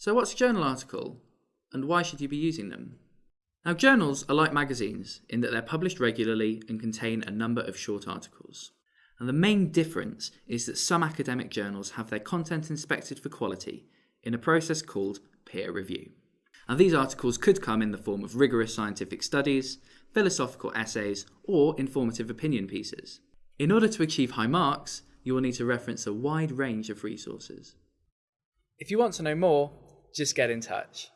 So what's a journal article and why should you be using them? Now journals are like magazines in that they're published regularly and contain a number of short articles. And the main difference is that some academic journals have their content inspected for quality in a process called peer review. Now these articles could come in the form of rigorous scientific studies, philosophical essays, or informative opinion pieces. In order to achieve high marks, you will need to reference a wide range of resources. If you want to know more, just get in touch.